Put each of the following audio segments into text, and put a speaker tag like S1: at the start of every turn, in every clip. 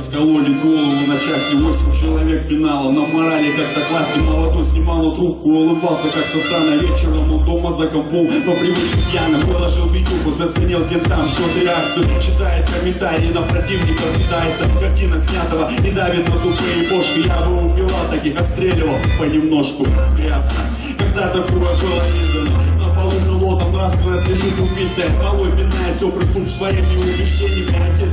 S1: раскололи голову на части. Восемь человек пинало на морали как-то классно Молодой снимал трубку, улыбался как-то странно. Вечером у дома за компом по привычке пьяным Выложил видюху, заценил кентам что-то реакцию Читает комментарии на противника Питается. Картина снятого и давит на тупые бошки Я бы убивал таких, отстреливал понемножку. Ясно, когда такое было не дано полу пилотом нравственность лежит убитая Головой пинает теплый пункт своими убеждениями Отец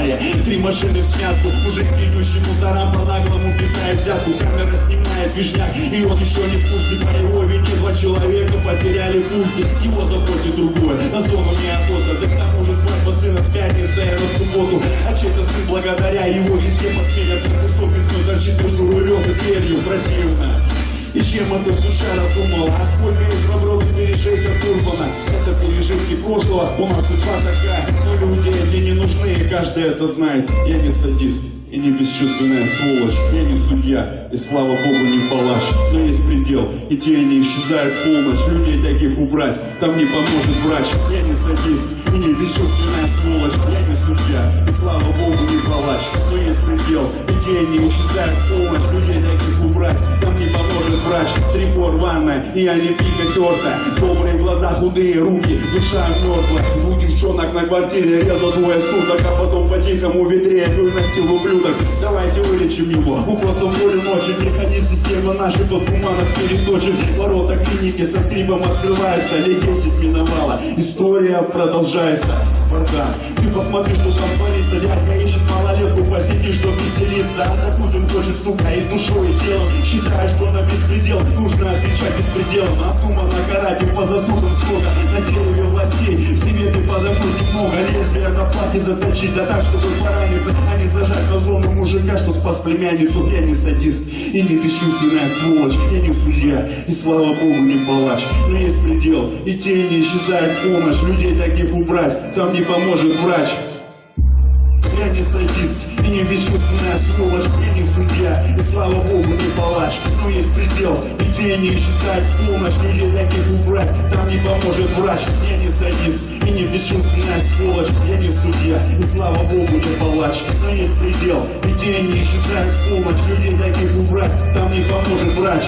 S1: Авария, три машины в смятку Мужик, идущий мусорам наглому питает взятку Камера снимает вишняк и он еще не в курсе По его вине два человека потеряли пульсе Его заботит другое, на зону неохота Да к тому же свадьба сына в пятницу, а на субботу. А чей-то сын благодаря его везде подменят Кусок весной торчит между рулем и дверью Противно и чем это случайно думала? А сколько из доброт пережить от Урбана? Это пережитки прошлого, у нас судьба такая Но люди эти не нужны, и каждый это знает. Я не садист и не бесчувственная сволочь. Я не судья, и слава богу не палач. Но есть предел, и тени исчезают в полночь. Людей таких убрать, там не поможет врач. Я не садист, и не бесчувственная сволочь. Я не судья, и слава богу не палач. Но есть предел, и тени исчезают в полночь. Людей таких убрать, там не поможет врач Три рваная, и они пика терта Добрые глаза, худые руки, душа мертвая Двух девчонок на квартире резал двое суток А потом по-тихому в ведре пил на силу блюдок Давайте вылечим его, укосом боли ночи Механизм системы нашей под туманов переточен Ворота клиники со скрипом открываются Лет 10 миновала, история продолжается. Бардак, ты посмотри, что там творится. Дядька ищет малолетку по сети, чтоб веселиться. А Путин сука, и душой, и телом. Считает, что на беспредел нужно отвечать беспределом. Обдуманно карать по заслугам сколько На дереве властей, в себе ты подобных много Лезвие на платье заточить, да так, чтобы пораниться А не зажать на зону мужика, что спас племянницу. Я не садист и не бесчувственная сволочь. Я не судья, и слава богу не палач. Но есть предел, и тени исчезают в помощь. Людей таких убрать, там не поможет врач я не садист и не бесчувственная сволочь Я не судья, и слава богу не палач Но есть предел, и тени исчезают в помощь Людей таких убрать, там не поможет врач. Я не садист и не бесчувственная сволочь Я не судья, и слава богу не палач Но есть предел, и тени исчезают в помощь Людей таких убрать, там не поможет врач